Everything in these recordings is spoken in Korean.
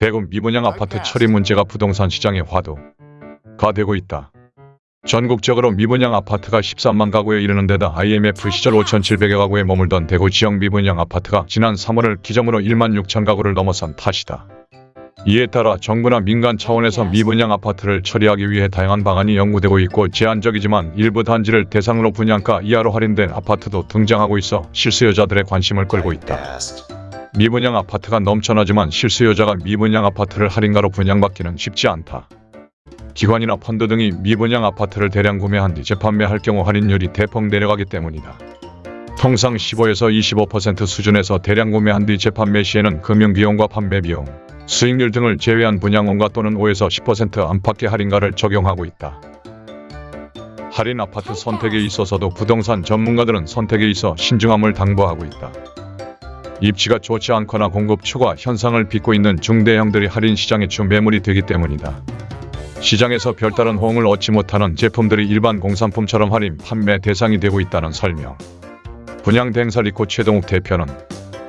대구 미분양 아파트 처리 문제가 부동산 시장의 화두가 되고 있다. 전국적으로 미분양 아파트가 13만 가구에 이르는 데다 IMF 시절 5,700여 가구에 머물던 대구 지역 미분양 아파트가 지난 3월을 기점으로 1만 6천 가구를 넘어선 탓이다. 이에 따라 정부나 민간 차원에서 미분양 아파트를 처리하기 위해 다양한 방안이 연구되고 있고 제한적이지만 일부 단지를 대상으로 분양가 이하로 할인된 아파트도 등장하고 있어 실수요자들의 관심을 끌고 있다. 미분양 아파트가 넘쳐나지만 실수요자가 미분양 아파트를 할인가로 분양받기는 쉽지 않다. 기관이나 펀드 등이 미분양 아파트를 대량 구매한 뒤 재판매할 경우 할인율이 대폭 내려가기 때문이다. 통상 15에서 25% 수준에서 대량 구매한 뒤 재판매 시에는 금융비용과 판매비용, 수익률 등을 제외한 분양원가 또는 5에서 10% 안팎의 할인가를 적용하고 있다. 할인 아파트 선택에 있어서도 부동산 전문가들은 선택에 있어 신중함을 당부하고 있다. 입지가 좋지 않거나 공급 초과 현상을 빚고 있는 중대형들이 할인 시장의 주 매물이 되기 때문이다. 시장에서 별다른 호응을 얻지 못하는 제품들이 일반 공산품처럼 할인 판매 대상이 되고 있다는 설명. 분양대행사리코 최동욱 대표는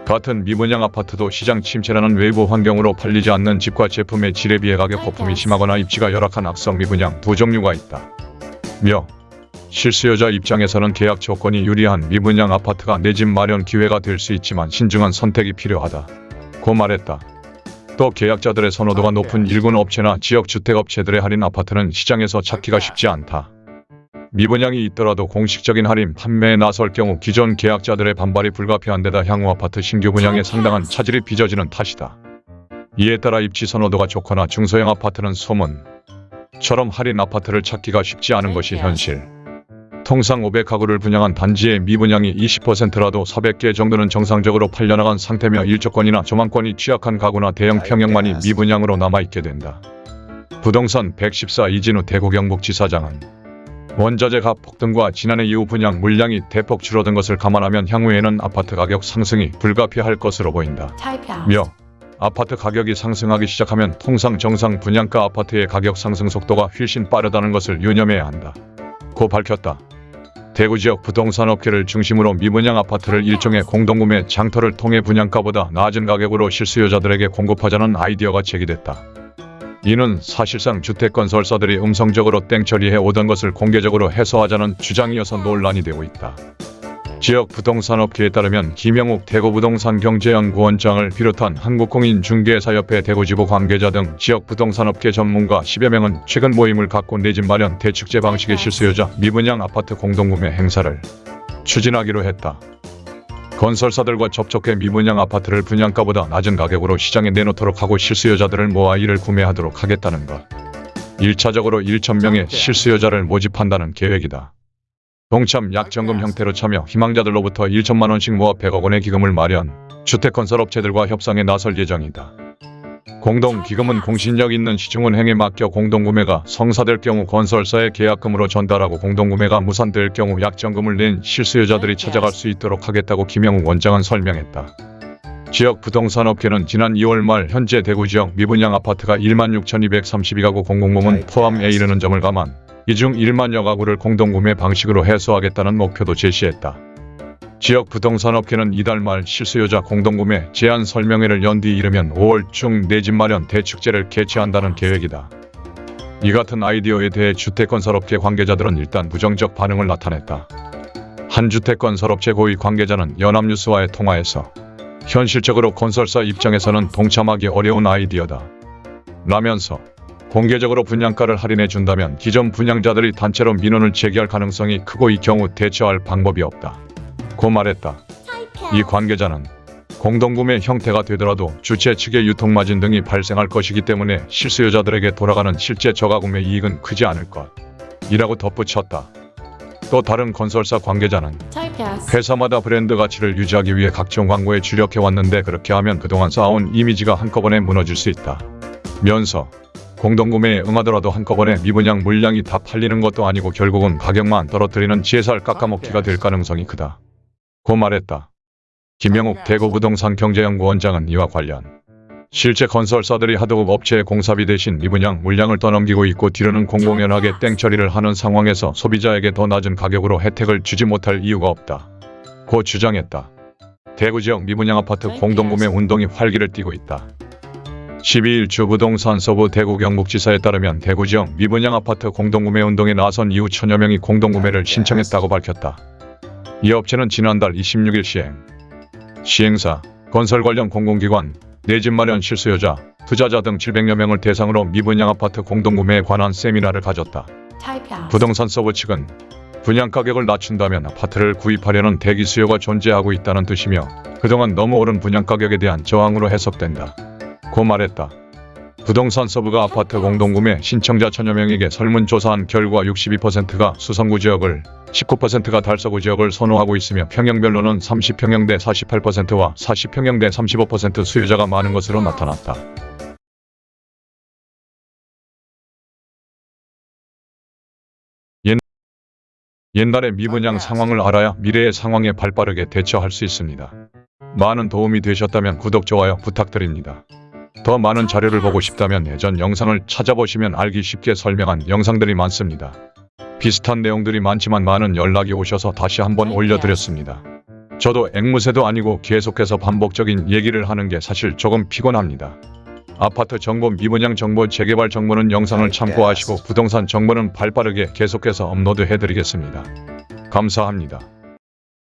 같은 미분양 아파트도 시장 침체라는 외부 환경으로 팔리지 않는 집과 제품의 질에 비해 가격 거품이 심하거나 입지가 열악한 악성 미분양 두 종류가 있다. 며 실수요자 입장에서는 계약 조건이 유리한 미분양 아파트가 내 집 마련 기회가 될 수 있지만 신중한 선택이 필요하다. 고 말했다. 또 계약자들의 선호도가 높은 일군 업체나 지역 주택업체들의 할인 아파트는 시장에서 찾기가 쉽지 않다. 미분양이 있더라도 공식적인 할인 판매에 나설 경우 기존 계약자들의 반발이 불가피한 데다 향후 아파트 신규 분양에 상당한 차질이 빚어지는 탓이다. 이에 따라 입지 선호도가 좋거나 중소형 아파트는 소문 처럼 할인 아파트를 찾기가 쉽지 않은 것이 현실. 통상 500가구를 분양한 단지의 미분양이 20%라도 400개 정도는 정상적으로 팔려나간 상태며 일조권이나 조망권이 취약한 가구나 대형 평형만이 미분양으로 남아있게 된다. 부동산 114 이진우 대구 경북지사장은 원자재 값 폭등과 지난해 이후 분양 물량이 대폭 줄어든 것을 감안하면 향후에는 아파트 가격 상승이 불가피할 것으로 보인다. 며 아파트 가격이 상승하기 시작하면 통상 정상 분양가 아파트의 가격 상승 속도가 훨씬 빠르다는 것을 유념해야 한다. 고 밝혔다. 대구 지역 부동산 업계를 중심으로 미분양 아파트를 일종의 공동구매 장터를 통해 분양가보다 낮은 가격으로 실수요자들에게 공급하자는 아이디어가 제기됐다. 이는 사실상 주택건설사들이 음성적으로 땡처리해 오던 것을 공개적으로 해소하자는 주장이어서 논란이 되고 있다. 지역 부동산업계에 따르면 김영욱 대구부동산경제연구원장을 비롯한 한국공인중개사협회 대구지부 관계자 등 지역 부동산업계 전문가 10여 명은 최근 모임을 갖고 내 집 마련 대축제 방식의 실수요자 미분양 아파트 공동구매 행사를 추진하기로 했다. 건설사들과 접촉해 미분양 아파트를 분양가보다 낮은 가격으로 시장에 내놓도록 하고 실수요자들을 모아 이를 구매하도록 하겠다는 것. 1차적으로 1천명의 실수요자를 모집한다는 계획이다. 동참 약정금 형태로 참여 희망자들로부터 1천만 원씩 모아 100억 원의 기금을 마련, 주택건설업체들과 협상에 나설 예정이다. 공동기금은 공신력 있는 시중은행에 맡겨 공동구매가 성사될 경우 건설사의 계약금으로 전달하고 공동구매가 무산될 경우 약정금을 낸 실수요자들이 찾아갈 수 있도록 하겠다고 김영욱 원장은 설명했다. 지역 부동산업계는 지난 2월 말 현재 대구 지역 미분양 아파트가 16,232가구 공공부문 포함에 이르는 점을 감안 이 중 1만여 가구를 공동구매 방식으로 해소하겠다는 목표도 제시했다. 지역 부동산업계는 이달 말 실수요자 공동구매 제한 설명회를 연뒤 이르면 5월 중 내 집 마련 대축제를 개최한다는 계획이다. 이 같은 아이디어에 대해 주택건설업계 관계자들은 일단 부정적 반응을 나타냈다. 한 주택건설업체 고위 관계자는 연합뉴스와의 통화에서 현실적으로 건설사 입장에서는 동참하기 어려운 아이디어다. 라면서 공개적으로 분양가를 할인해 준다면 기존 분양자들이 단체로 민원을 제기할 가능성이 크고 이 경우 대처할 방법이 없다. 고 말했다. 이 관계자는 공동구매 형태가 되더라도 주최 측의 유통마진 등이 발생할 것이기 때문에 실수요자들에게 돌아가는 실제 저가구매 이익은 크지 않을 것. 이라고 덧붙였다. 또 다른 건설사 관계자는 회사마다 브랜드 가치를 유지하기 위해 각종 광고에 주력해 왔는데 그렇게 하면 그동안 쌓아온 이미지가 한꺼번에 무너질 수 있다. 면서 공동구매에 응하더라도 한꺼번에 미분양 물량이 다 팔리는 것도 아니고 결국은 가격만 떨어뜨리는 지혜살 깎아먹기가 될 가능성이 크다. 고 말했다. 김영욱 대구부동산 경제연구원장은 이와 관련 실제 건설사들이 하도급 업체의 공사비 대신 미분양 물량을 떠넘기고 있고 뒤로는 공공연하게 땡처리를 하는 상황에서 소비자에게 더 낮은 가격으로 혜택을 주지 못할 이유가 없다. 고 주장했다. 대구 지역 미분양 아파트 공동구매 운동이 활기를 띠고 있다. 12일 주 부동산 서브 대구 경북지사에 따르면 대구 지역 미분양 아파트 공동구매 운동에 나선 이후 천여 명이 공동구매를 신청했다고 밝혔다. 이 업체는 지난달 26일 시행, 시행사, 건설 관련 공공기관, 내 집 마련 실수요자, 투자자 등 700여 명을 대상으로 미분양 아파트 공동구매에 관한 세미나를 가졌다. 부동산 서브 측은 분양 가격을 낮춘다면 아파트를 구입하려는 대기 수요가 존재하고 있다는 뜻이며 그동안 너무 오른 분양 가격에 대한 저항으로 해석된다. 고 말했다. 부동산 서브가 아파트 공동구매 신청자 천여 명에게 설문조사한 결과 62%가 수성구 지역을 19%가 달서구 지역을 선호하고 있으며 평형별로는 30평형 대 48%와 40평형 대 35% 수요자가 많은 것으로 나타났다. 옛날의 미분양 상황을 알아야 미래의 상황에 발빠르게 대처할 수 있습니다. 많은 도움이 되셨다면 구독, 좋아요 부탁드립니다. 더 많은 자료를 보고 싶다면 예전 영상을 찾아보시면 알기 쉽게 설명한 영상들이 많습니다. 비슷한 내용들이 많지만 많은 연락이 오셔서 다시 한번 올려드렸습니다. 저도 앵무새도 아니고 계속해서 반복적인 얘기를 하는 게 사실 조금 피곤합니다. 아파트 정보, 미분양 정보, 재개발 정보는 영상을 참고하시고 부동산 정보는 발빠르게 계속해서 업로드 해드리겠습니다. 감사합니다.